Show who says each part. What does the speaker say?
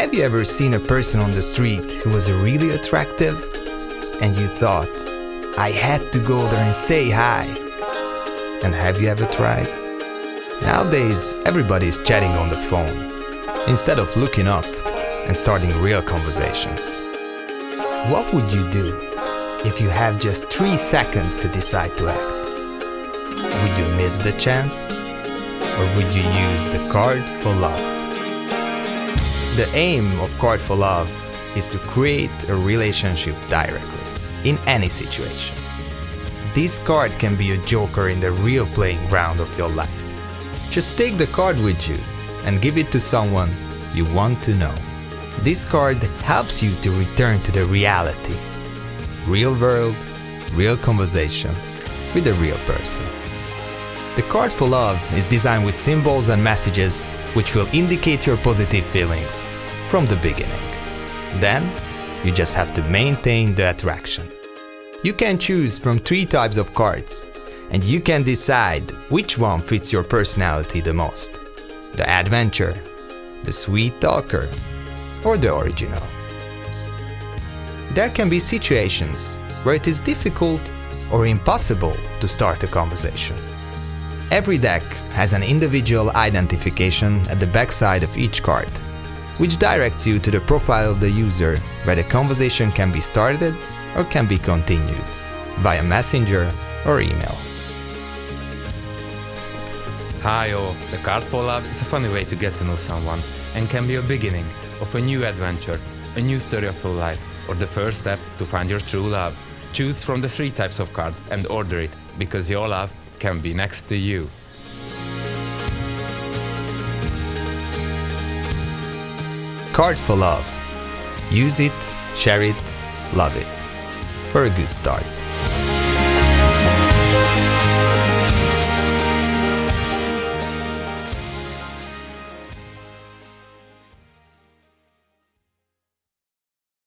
Speaker 1: Have you ever seen a person on the street who was really attractive and you thought, I had to go there and say hi? And have you ever tried? Nowadays, everybody is chatting on the phone instead of looking up and starting real conversations. What would you do if you have just three seconds to decide to act? Would you miss the chance? Or would you use the card for love? The aim of Card for Love is to create a relationship directly, in any situation. This card can be a joker in the real playing ground of your life. Just take the card with you and give it to someone you want to know. This card helps you to return to the reality. Real world, real conversation with a real person. The card for love is designed with symbols and messages which will indicate your positive feelings from the beginning. Then, you just have to maintain the attraction. You can choose from three types of cards, and you can decide which one fits your personality the most. The adventure, the sweet talker, or the original. There can be situations where it is difficult or impossible to start a conversation. Every deck has an individual identification at the backside of each card, which directs you to the profile of the user where the conversation can be started or can be continued via messenger or email.
Speaker 2: Hi all, the card for love is a funny way to get to know someone and can be a beginning of a new adventure, a new story of your life, or the first step to find your true love. Choose from the three types of card and order it, because your love can be next to you.
Speaker 1: Cards for Love. Use it, share it, love it. For a good start.